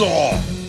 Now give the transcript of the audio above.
Stop!